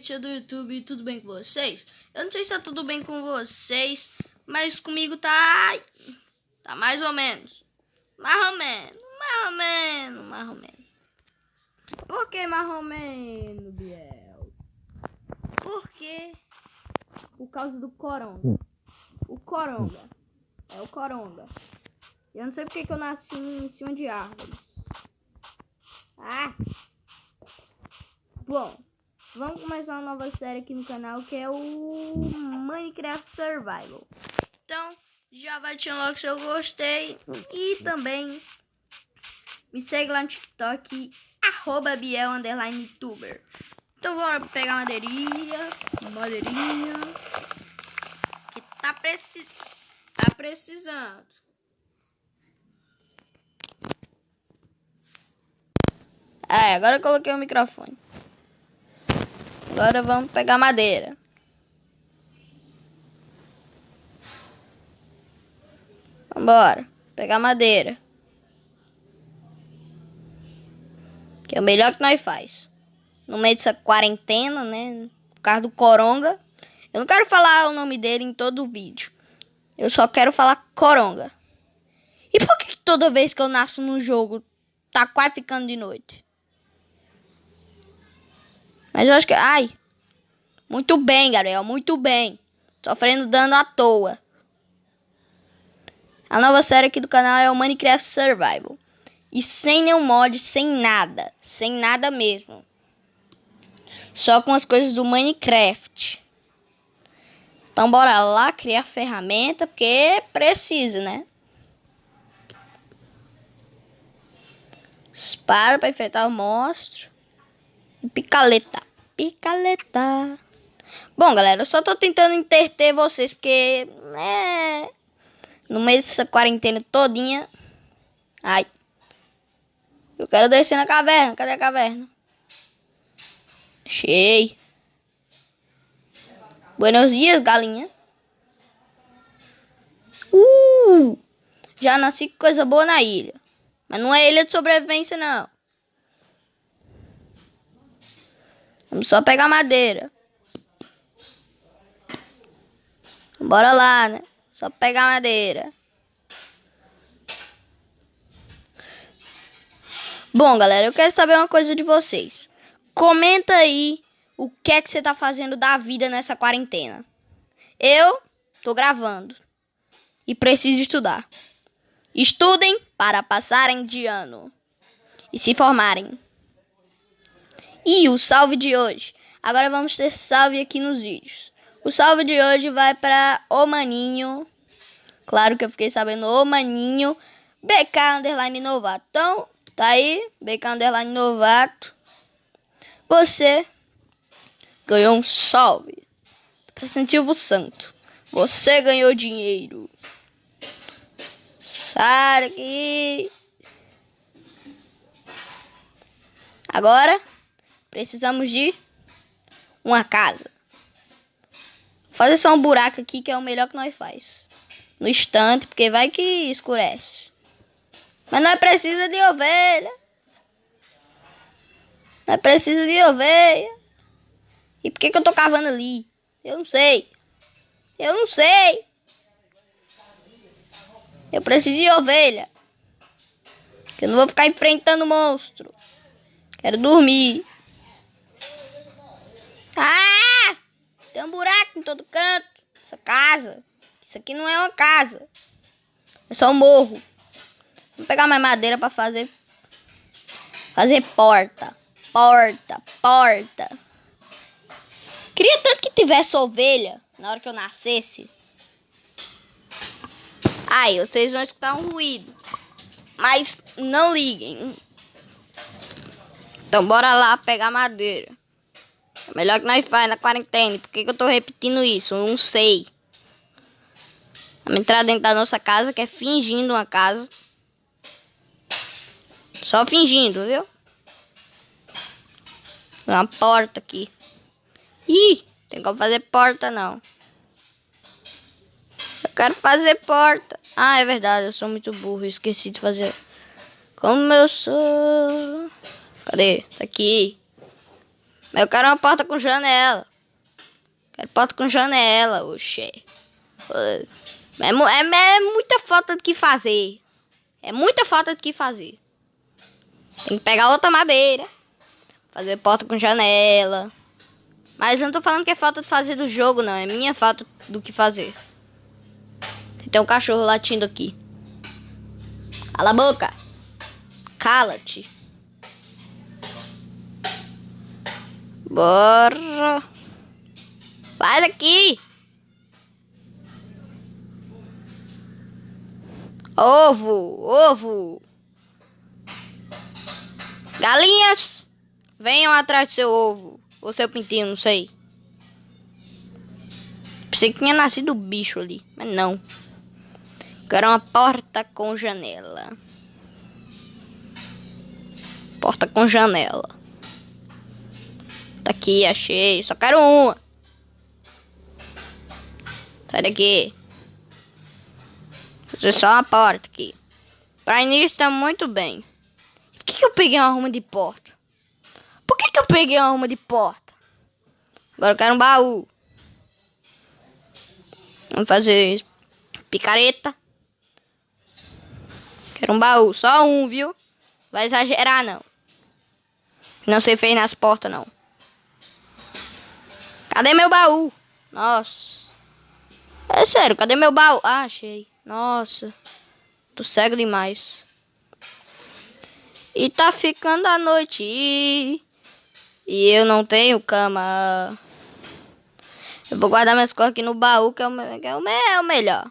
gente do YouTube, tudo bem com vocês? Eu não sei se tá tudo bem com vocês, mas comigo tá. Tá mais ou menos. Mais ou menos, mais ou menos, mais ou menos. Por que mais ou menos, Biel? Porque. Por causa do coronga. O coronga. É o coronga. Eu não sei porque que eu nasci em cima de árvores. Ah! Bom, vamos começar uma nova série aqui no canal que é o Minecraft Survival. Então, já vai te logo se eu gostei e também me segue lá no TikTok arroba Biel underline tuber. Então bora pegar madeirinha, madeirinha que tá, preci tá precisando. É, agora eu coloquei o microfone. Agora vamos pegar madeira. Vambora. Pegar madeira. Que é o melhor que nós faz. No meio dessa quarentena, né? Por causa do coronga. Eu não quero falar o nome dele em todo o vídeo. Eu só quero falar coronga. E por que toda vez que eu nasço num jogo tá quase ficando de noite? Mas eu acho que. Ai! Muito bem, Gabriel, muito bem. Sofrendo dano à toa. A nova série aqui do canal é o Minecraft Survival. E sem nenhum mod, sem nada. Sem nada mesmo. Só com as coisas do Minecraft. Então bora lá criar ferramenta, porque precisa, né? Espada para enfrentar o monstro. E picaleta. Picaleta. Bom, galera, eu só tô tentando interter vocês, porque, né, no meio dessa quarentena todinha... Ai. Eu quero descer na caverna. Cadê a caverna? Achei. Buenos dias, galinha. Uh! Já nasci com coisa boa na ilha. Mas não é ilha de sobrevivência, não. Vamos só pegar madeira. Bora lá, né? Só pegar madeira. Bom, galera, eu quero saber uma coisa de vocês. Comenta aí o que é que você tá fazendo da vida nessa quarentena. Eu tô gravando e preciso estudar. Estudem para passarem de ano e se formarem. E o salve de hoje. Agora vamos ter salve aqui nos vídeos. O salve de hoje vai para o Maninho. Claro que eu fiquei sabendo o Maninho. BK Underline Novato. Então, tá aí. BK Underline Novato. Você ganhou um salve. Pra Silvio Santo. Você ganhou dinheiro. Sai daqui. Agora Precisamos de uma casa. Vou fazer só um buraco aqui que é o melhor que nós faz. No instante, porque vai que escurece. Mas nós precisa de ovelha. Nós precisa de ovelha. E por que, que eu tô cavando ali? Eu não sei. Eu não sei. Eu preciso de ovelha. Eu não vou ficar enfrentando monstro. Quero dormir. Ah! Tem um buraco em todo canto. Essa casa. Isso aqui não é uma casa. É só um morro. Vou pegar mais madeira para fazer. Fazer porta. Porta. Porta. Queria tanto que tivesse ovelha na hora que eu nascesse. Aí, vocês vão escutar um ruído. Mas não liguem. Então bora lá pegar madeira. Melhor que nós faz na quarentena. Por que, que eu tô repetindo isso? Eu não sei. Vamos entrar dentro da nossa casa, que é fingindo uma casa. Só fingindo, viu? Uma porta aqui. Ih, tem como fazer porta não. Eu quero fazer porta. Ah, é verdade, eu sou muito burro, esqueci de fazer. Como eu sou. Cadê? Tá aqui. Mas eu quero uma porta com janela. Quero porta com janela, oxê. É, é, é muita falta de que fazer. É muita falta de que fazer. Tem que pegar outra madeira. Fazer porta com janela. Mas eu não tô falando que é falta de fazer do jogo, não. É minha falta do que fazer. Tem um cachorro latindo aqui. Cala a boca. Cala-te. Bora. Sai daqui. Ovo, ovo. Galinhas, venham atrás do seu ovo. Ou seu pintinho, não sei. Pensei que tinha nascido bicho ali, mas não. Quero uma porta com janela. Porta com janela. Aqui, achei. Só quero uma. Sai daqui. Fazer só uma porta aqui. Pra início tá muito bem. Por que, que eu peguei uma arma de porta? Por que, que eu peguei uma arma de porta? Agora eu quero um baú. Vamos fazer picareta. Quero um baú. Só um, viu? Vai exagerar, não. Não se fez nas portas, não. Cadê meu baú? Nossa. É sério, cadê meu baú? Ah, achei. Nossa. Tô cego demais. E tá ficando a noite. E eu não tenho cama. Eu vou guardar minhas coisas aqui no baú, que é o, que é o, é o melhor.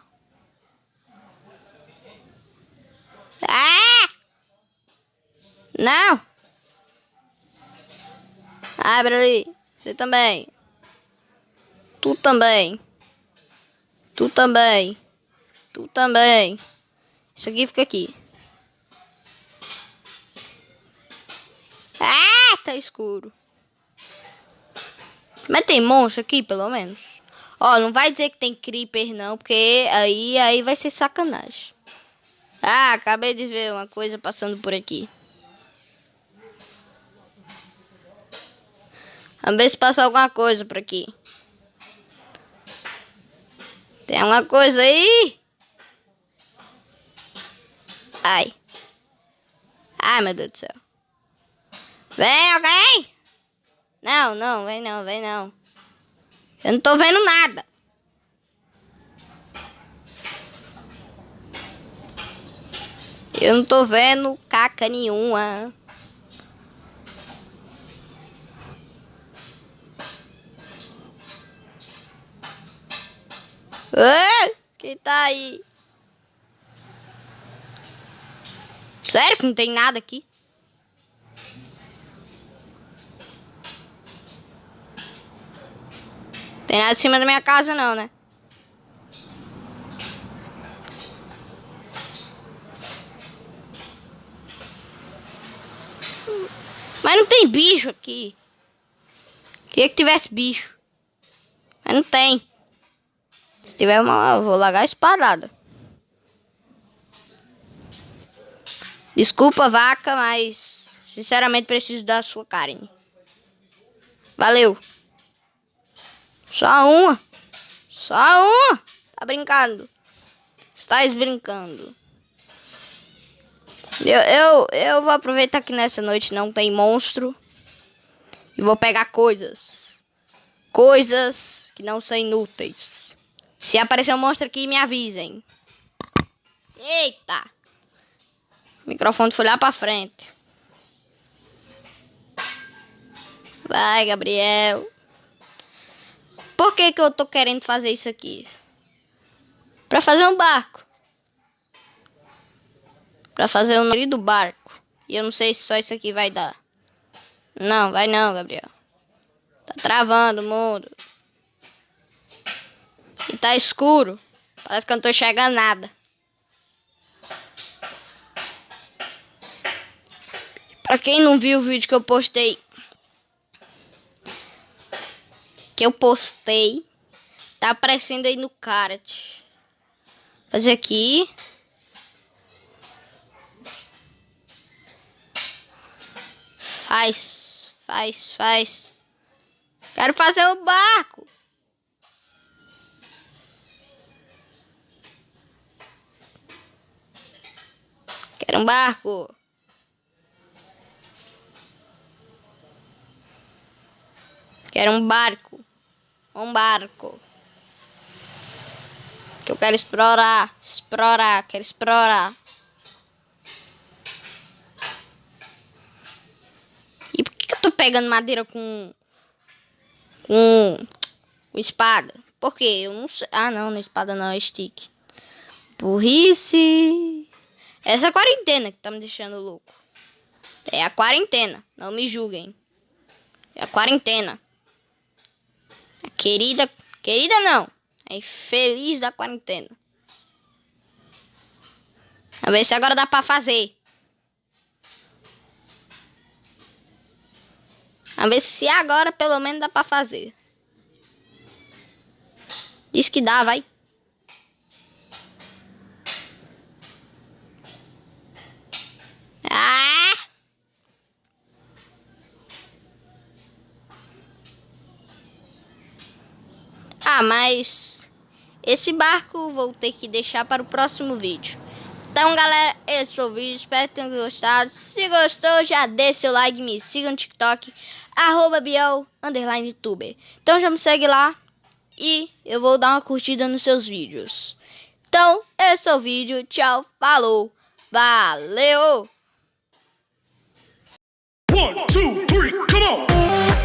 Ah! Não! Abre ali. Você também. Tu também. Tu também. Tu também. Isso aqui fica aqui. Ah, tá escuro. Mas tem monstro aqui, pelo menos. Ó, não vai dizer que tem creeper, não, porque aí, aí vai ser sacanagem. Ah, acabei de ver uma coisa passando por aqui. Vamos ver se passa alguma coisa por aqui. Tem alguma coisa aí? Ai. Ai, meu Deus do céu. Vem alguém? Não, não, vem não, vem não. Eu não tô vendo nada. Eu não tô vendo caca nenhuma. Quem tá aí? Sério que não tem nada aqui? Tem nada em cima da minha casa não, né? Mas não tem bicho aqui. Queria que tivesse bicho. Mas não tem. Tiver uma, eu vou largar espadada. Desculpa, vaca, mas sinceramente preciso da sua carne. Valeu. Só uma. Só uma. Tá brincando. Estás brincando. Eu, eu, eu vou aproveitar que nessa noite não tem monstro. E vou pegar coisas. Coisas que não são inúteis. Se aparecer um monstro aqui, me avisem. Eita! O microfone foi lá pra frente. Vai, Gabriel. Por que que eu tô querendo fazer isso aqui? Pra fazer um barco. Pra fazer o nome do barco. E eu não sei se só isso aqui vai dar. Não, vai não, Gabriel. Tá travando o mundo. E tá escuro. Parece que eu não tô enxergando nada. Pra quem não viu o vídeo que eu postei. Que eu postei. Tá aparecendo aí no card. Fazer aqui. Faz, faz, faz. Quero fazer o barco. Um barco. Quero um barco. Um barco. Que eu quero explorar. Explorar. Quero explorar. E por que, que eu tô pegando madeira com. Com. Com espada? Por quê? Eu não sei. Ah, não, não é espada não, é stick. Burrice. Essa a quarentena que tá me deixando louco. É a quarentena. Não me julguem. É a quarentena. A querida. Querida não. É infeliz da quarentena. A ver se agora dá pra fazer. A ver se agora pelo menos dá pra fazer. Diz que dá, vai. Ah! Ah, mas esse barco vou ter que deixar para o próximo vídeo. Então, galera, esse foi o vídeo. Espero que tenham gostado. Se gostou, já deixa seu like, me siga no TikTok, arroba Biel, underline tuber. Então, já me segue lá e eu vou dar uma curtida nos seus vídeos. Então, esse é o vídeo. Tchau, falou, valeu! One, two, three, come on!